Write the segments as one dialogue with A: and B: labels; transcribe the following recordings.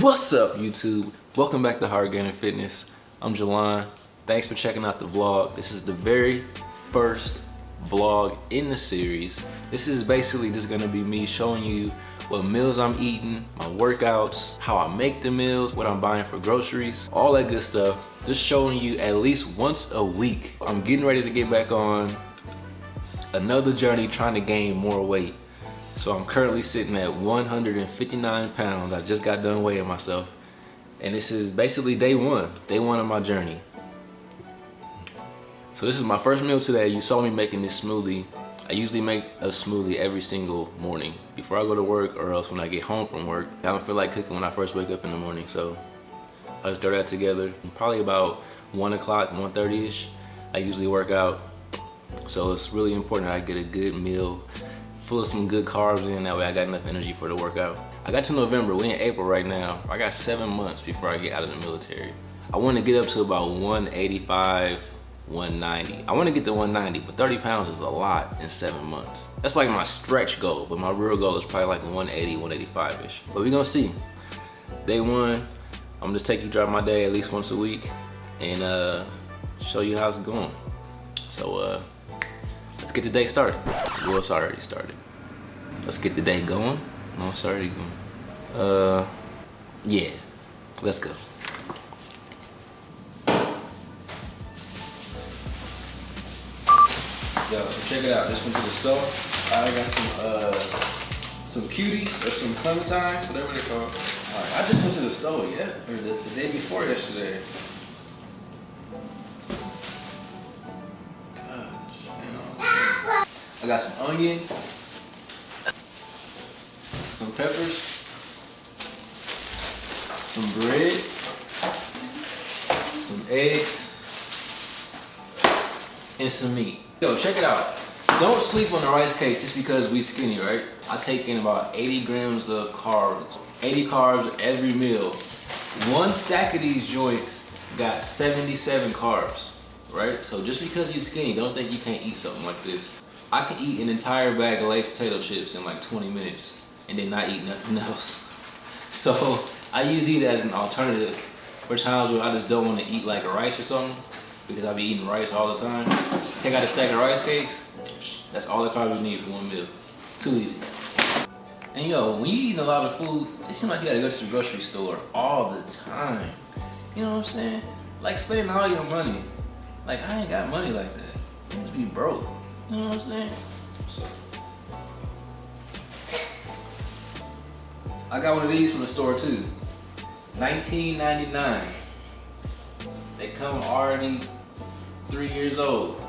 A: What's up YouTube? Welcome back to Hard Gainer Fitness. I'm Jelon. Thanks for checking out the vlog. This is the very first vlog in the series. This is basically just gonna be me showing you what meals I'm eating, my workouts, how I make the meals, what I'm buying for groceries, all that good stuff. Just showing you at least once a week. I'm getting ready to get back on another journey trying to gain more weight. So I'm currently sitting at 159 pounds. I just got done weighing myself. And this is basically day one, day one of my journey. So this is my first meal today. You saw me making this smoothie. I usually make a smoothie every single morning before I go to work or else when I get home from work. I don't feel like cooking when I first wake up in the morning. So I just throw that together. Probably about one o'clock, 1.30ish. I usually work out. So it's really important that I get a good meal full of some good carbs in. That way I got enough energy for the workout. I got to November, we in April right now. I got seven months before I get out of the military. I want to get up to about 185, 190. I want to get to 190, but 30 pounds is a lot in seven months. That's like my stretch goal, but my real goal is probably like 180, 185-ish. But we gonna see. Day one, I'm gonna just take you drive my day at least once a week and uh, show you how it's going. So uh, let's get the day started. Well, it's already started. Let's get the day going. No, it's already going. Uh, yeah, let's go. Yo, so check it out. Just went to the store. I got some uh some cuties or some clementines, whatever they're called. Right, I just went to the store, yeah, or the, the day before yesterday. I got some onions, some peppers, some bread, some eggs, and some meat. Yo, check it out. Don't sleep on the rice cakes just because we skinny, right? I take in about 80 grams of carbs. 80 carbs every meal. One stack of these joints got 77 carbs, right? So just because you're skinny, don't think you can't eat something like this. I can eat an entire bag of Lay's potato chips in like 20 minutes and then not eat nothing else. So I use these as an alternative for times where I just don't want to eat like a rice or something because I be eating rice all the time. Take out a stack of rice cakes, that's all the carbs you need for one meal. Too easy. And yo, when you eating a lot of food, it seems like you gotta go to the grocery store all the time. You know what I'm saying? Like spending all your money. Like I ain't got money like that. You just be broke. You know what I'm saying? So. I got one of these from the store too. 19.99. They come already three years old.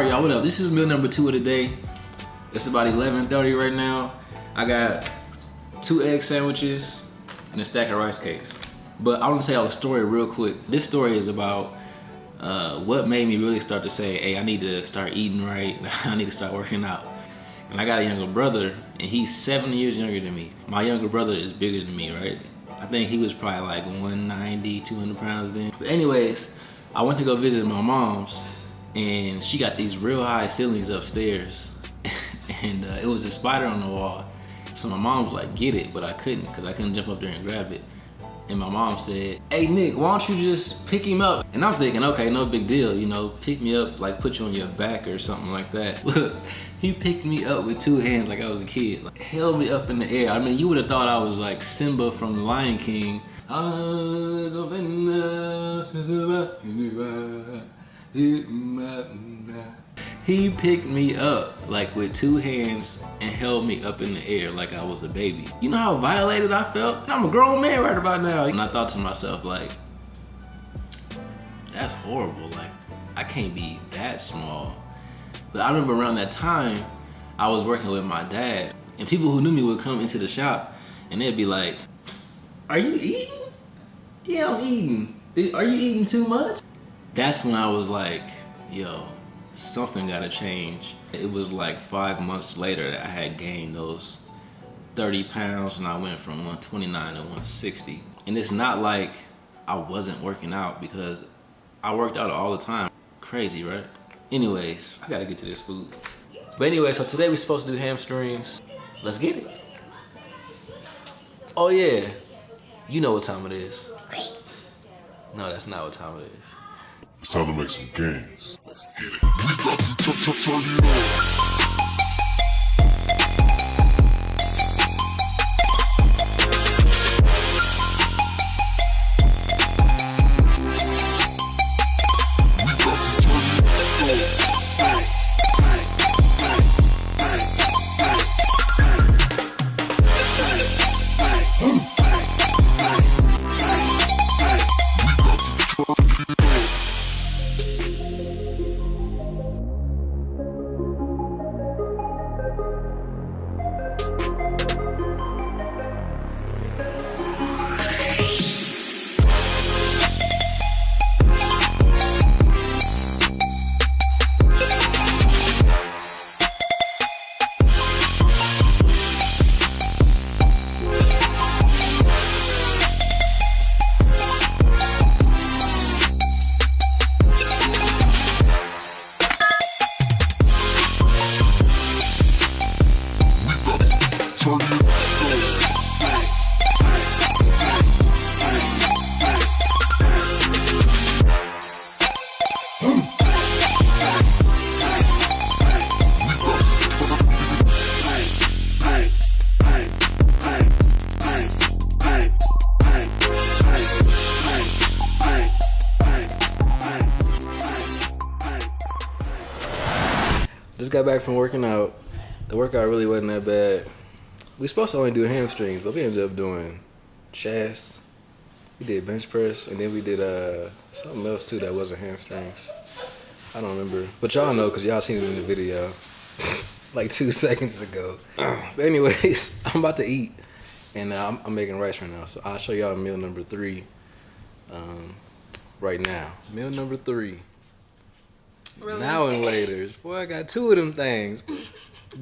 A: All right, y'all, what up? This is meal number two of the day. It's about 11.30 right now. I got two egg sandwiches and a stack of rice cakes. But I want to tell y'all a story real quick. This story is about uh, what made me really start to say, hey, I need to start eating right. I need to start working out. And I got a younger brother, and he's seven years younger than me. My younger brother is bigger than me, right? I think he was probably like 190, 200 pounds then. But anyways, I went to go visit my mom's, and she got these real high ceilings upstairs. and uh, it was a spider on the wall. So my mom was like, get it, but I couldn't because I couldn't jump up there and grab it. And my mom said, hey Nick, why don't you just pick him up? And I'm thinking, okay, no big deal, you know, pick me up, like put you on your back or something like that. Look, he picked me up with two hands like I was a kid, like held me up in the air. I mean, you would have thought I was like Simba from The Lion King. He picked me up like with two hands and held me up in the air like I was a baby. You know how violated I felt? I'm a grown man right about now. And I thought to myself like, that's horrible. Like I can't be that small. But I remember around that time, I was working with my dad and people who knew me would come into the shop and they'd be like, are you eating? Yeah, I'm eating. Are you eating too much? That's when I was like, yo, something gotta change. It was like five months later that I had gained those 30 pounds and I went from 129 to 160. And it's not like I wasn't working out because I worked out all the time. Crazy, right? Anyways, I gotta get to this food. But anyway, so today we're supposed to do hamstrings. Let's get it. Oh yeah, you know what time it is. No, that's not what time it is.
B: It's time to make some gains. Let's get it. We got to turn it. Got
A: back from working out. The workout really wasn't that bad. We supposed to only do hamstrings, but we ended up doing chest. We did bench press, and then we did uh something else too that wasn't hamstrings. I don't remember, but y'all know because y'all seen it in the video like two seconds ago. but anyways, I'm about to eat, and uh, I'm, I'm making rice right now, so I'll show y'all meal number three um, right now. Meal number three.
C: Really?
A: Now and later's. Boy, I got two of them things.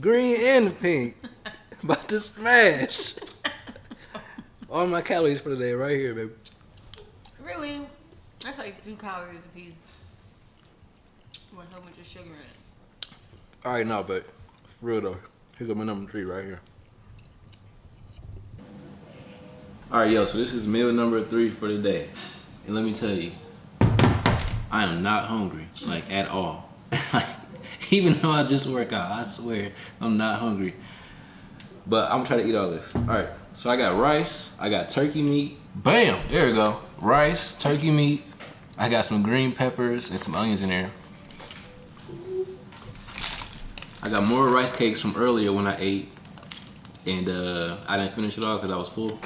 A: Green and pink. About to smash. All my calories for the day right here, baby.
C: Really? That's like two calories a piece. With a whole bunch of sugar in it.
A: All right, now, but for real though, here's my number three right here. All right, yo, so this is meal number three for the day. And let me tell you, I am not hungry, like at all. Even though I just work out, I swear I'm not hungry. But I'm gonna try to eat all this. All right, so I got rice, I got turkey meat. Bam, there we go. Rice, turkey meat. I got some green peppers and some onions in there. I got more rice cakes from earlier when I ate, and uh, I didn't finish it all because I was full.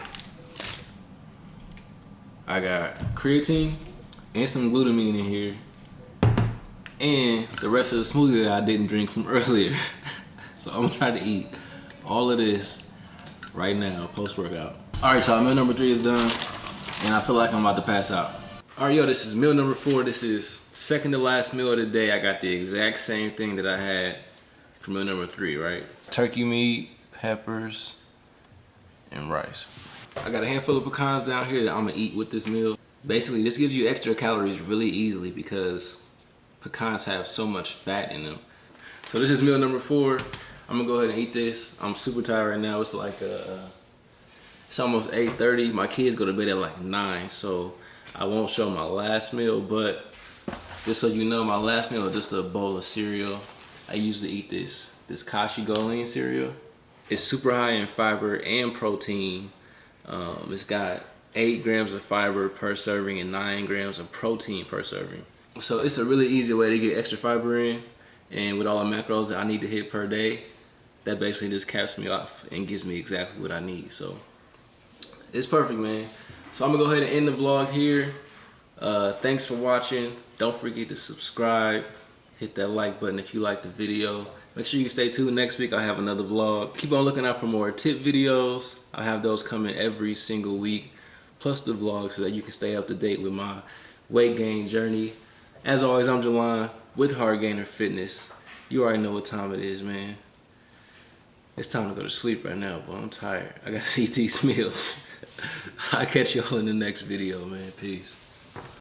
A: I got creatine and some glutamine in here, and the rest of the smoothie that I didn't drink from earlier. so I'm gonna try to eat all of this right now, post workout. All right, y'all, meal number three is done, and I feel like I'm about to pass out. All right, yo, this is meal number four. This is second to last meal of the day. I got the exact same thing that I had for meal number three, right? Turkey meat, peppers, and rice. I got a handful of pecans down here that I'm gonna eat with this meal. Basically, this gives you extra calories really easily because pecans have so much fat in them. So this is meal number four. I'm gonna go ahead and eat this. I'm super tired right now. It's like uh, it's almost 8:30. My kids go to bed at like nine, so I won't show my last meal. But just so you know, my last meal is just a bowl of cereal. I usually eat this this Kashi GoLean cereal. It's super high in fiber and protein. Um, it's got eight grams of fiber per serving and nine grams of protein per serving. So it's a really easy way to get extra fiber in. And with all the macros that I need to hit per day, that basically just caps me off and gives me exactly what I need. So it's perfect, man. So I'm gonna go ahead and end the vlog here. Uh, thanks for watching. Don't forget to subscribe. Hit that like button if you like the video. Make sure you stay tuned. Next week I have another vlog. Keep on looking out for more tip videos. I have those coming every single week. Plus the vlog so that you can stay up to date with my weight gain journey. As always, I'm Jalon. with Hard Gainer Fitness. You already know what time it is, man. It's time to go to sleep right now, but I'm tired. I gotta eat these meals. I'll catch y'all in the next video, man. Peace.